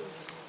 todos.